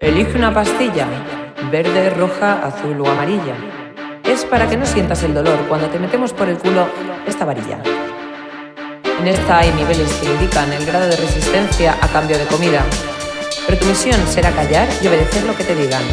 Elige una pastilla, verde, roja, azul o amarilla. Es para que no sientas el dolor cuando te metemos por el culo esta varilla. En esta hay niveles que indican el grado de resistencia a cambio de comida. Pero tu misión será callar y obedecer lo que te digan.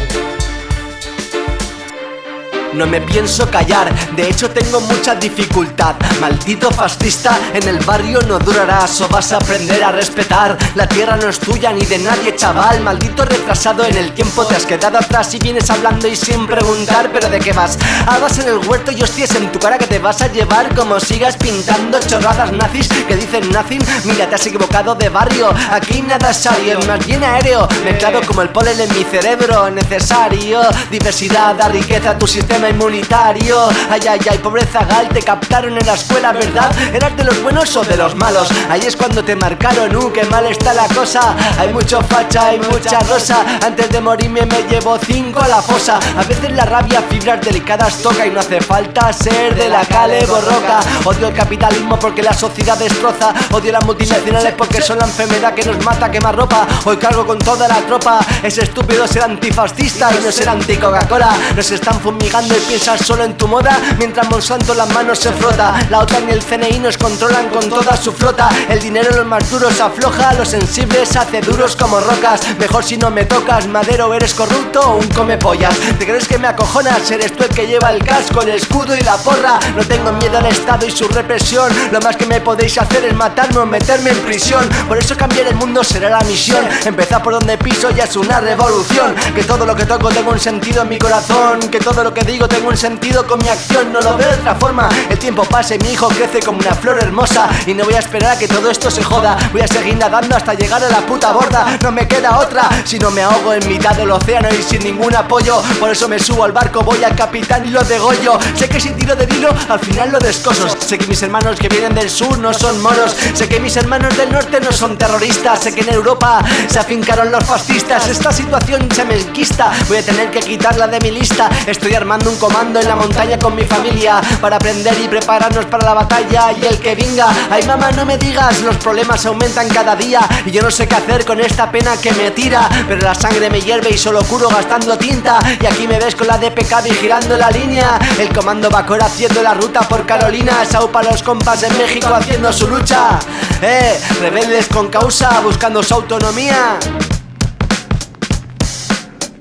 No me pienso callar, de hecho tengo mucha dificultad. Maldito fascista, en el barrio no durarás O vas a aprender a respetar. La tierra no es tuya ni de nadie chaval. Maldito retrasado en el tiempo te has quedado atrás Y vienes hablando y sin preguntar ¿Pero de qué vas? Habas en el huerto y hostias en tu cara que te vas a llevar Como sigas pintando chorradas nazis que dicen nothing. Mira te has equivocado de barrio, aquí nada es serio Más bien aéreo, mezclado como el polen en mi cerebro. Necesario, diversidad da riqueza a tu sistema inmunitario Ay, ay, ay, pobreza gal, te captaron en la escuela, ¿verdad? ¿Eras de los buenos o de los malos? Ahí es cuando te marcaron, uh, qué mal está la cosa Hay mucho facha, hay mucha rosa. Antes de morirme me llevo cinco a la fosa. A veces la rabia, fibras delicadas toca Y no hace falta ser de la cale borroca. Odio el capitalismo porque la sociedad destroza. Odio las multinacionales porque son la enfermedad que nos mata, quema ropa. Hoy cargo con toda la tropa. Es estúpido ser antifascista y no ser anti-Coca-Cola. Nos están fumigando y piensas solo en tu moda. Mientras Monsanto las manos se frota La OTAN y el CNI nos controlan con toda su flota. El dinero los más duros afloja Los sensibles hace duros como rocas. Mejor si no me tocas Madero eres corrupto o un come pollas. ¿Te crees que me acojonas? Eres tú el que lleva el casco, el escudo y la porra. No tengo miedo al Estado y su represión. Lo más que me podéis hacer es matarme o meterme en prisión. Por eso cambiar el mundo será la misión. Empezar por donde piso ya es una revolución. Que todo lo que toco tengo un sentido en mi corazón. Que todo lo que digo tengo un sentido con mi acción No lo veo de otra forma. El tiempo pasa y mi hijo crece como una flor hermosa. Y no voy a esperar a que todo esto se joda. Voy a seguir nadando hasta llegar a la puta borda. No me queda otra Si no me ahogo en mitad del océano y sin ningún apoyo. Por eso me subo al barco, voy al capitán y lo degollo. Sé que si tiro de hilo al final lo descoso. Sé que mis hermanos que vienen del sur no son moros. Sé que mis hermanos del norte no son terroristas. Sé que en Europa se afincaron los fascistas. Esta situación se me enquista. Voy a tener que quitarla de mi lista. Estoy armando un comando en la montaña con mi familia Para aprender y prepararnos para la batalla. Y el que venga, ay mamá no me digas Los problemas aumentan cada día. Y yo no sé qué hacer con esta pena que me tira Pero la sangre me hierve y solo curo gastando tinta. Y aquí me ves con la DPK vigilando la línea. El comando Bacor haciendo la ruta por Carolina. Sau los compas en México haciendo su lucha. Eh, rebeldes con causa buscando su autonomía.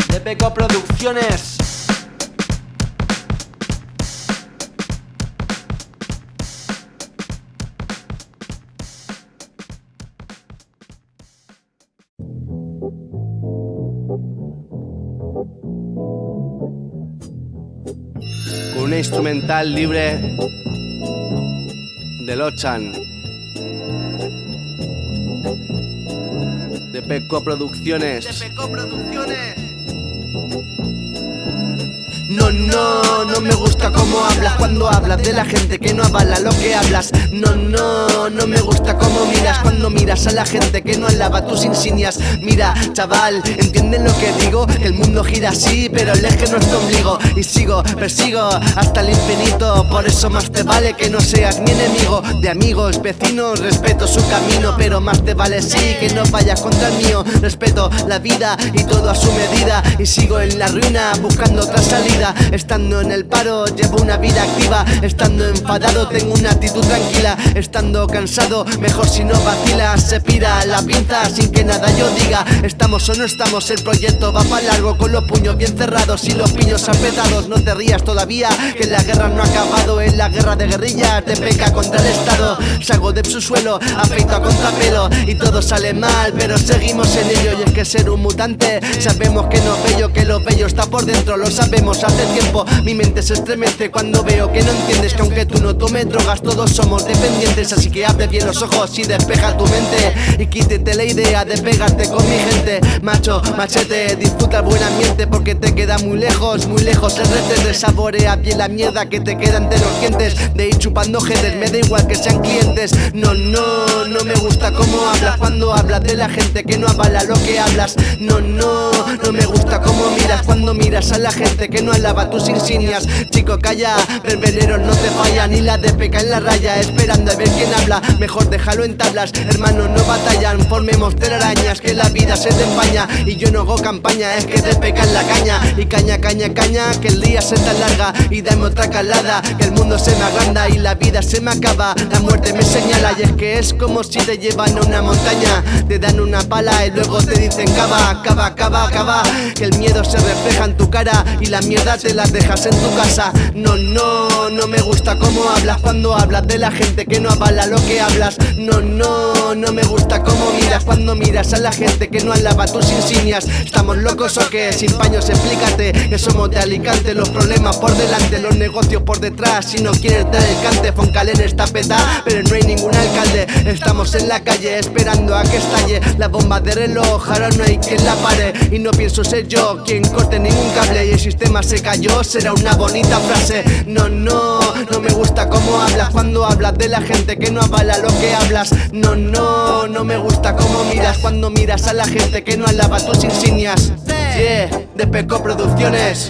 DPK Producciones con una instrumental libre de Lochan de Peco Producciones. De Peco Producciones. No, me gusta cómo hablas cuando hablas de la gente que no avala lo que hablas. No, no, no me gusta cómo miras cuando miras a la gente que no alaba tus insignias. Mira, chaval, ¿entienden lo que digo? El mundo gira así, pero el eje no es tu ombligo. Y sigo, persigo hasta el infinito. Por eso más te vale que no seas mi enemigo. De amigos, vecinos, respeto su camino, pero más te vale sí que no vayas contra el mío. Respeto la vida y todo a su medida. Y sigo en la ruina buscando otra salida. Estando en paro llevo una vida activa Estando enfadado tengo una actitud tranquila Estando cansado mejor si no vacila Se pira la pinza sin que nada yo diga Estamos o no estamos, el proyecto va para largo Con los puños bien cerrados y los piños apretados No te rías todavía que la guerra no ha acabado En la guerra de guerrillas te peca contra el Estado Salgo de su suelo, afeito a contrapelo Y todo sale mal pero seguimos en ello Y es que ser un mutante sabemos que no es bello Que lo bello está por dentro, lo sabemos hace tiempo Mi se estremece cuando veo que no entiendes Que aunque tú no tomes drogas todos somos dependientes Así que abre bien los ojos y despeja tu mente. Y quítete la idea de pegarte con mi gente. Macho, machete, disfruta el buen ambiente Porque te queda muy lejos, muy lejos el rete Saborea bien la mierda que te queda entre los dientes De ir chupando jetes, me da igual que sean clientes. No, no, no me gusta cómo hablas Cuando hablas de la gente que no avala lo que hablas. No, no, no me gusta cómo miras cuando miras a la gente que no alaba tus insignias Chico, calla, verbeneros no te fallan Ni la de peca en la raya, esperando a ver quién habla. Mejor déjalo en tablas, hermanos no batallan. Formemos telarañas, que la vida se te empaña. Y yo no hago campaña, es que te peca en la caña. Y caña, caña, caña, que el día se te alarga. Y dame otra calada, que el mundo se me agranda Y la vida se me acaba, la muerte me señala Y es que es como si te llevan a una montaña. Te dan una pala y luego te dicen cava, cava, cava, cava Que el miedo se refleja en tu cara Y la mierda te la dejas en tu No, no, no me gusta cómo hablas Cuando hablas de la gente que no avala lo que hablas. No, no, no me gusta cómo miras Cuando miras a la gente que no alaba tus insignias. ¿Estamos locos o qué? Sin paños explícate. Que somos de Alicante Los problemas por delante, los negocios por detrás. Si no quieres dar el cante Foncalen está peta. Pero no hay ningún alcalde Estamos en la calle esperando a que estalle. La bomba de reloj Ahora no hay quien la pare. Y no pienso ser yo quien corte ningún cable. Y el sistema se cayó Será una bonita frase. No, no, no me gusta cómo hablas Cuando hablas de la gente que no avala lo que hablas. No, no, no me gusta cómo miras Cuando miras a la gente que no alaba tus insignias. Yeah, de Peco Producciones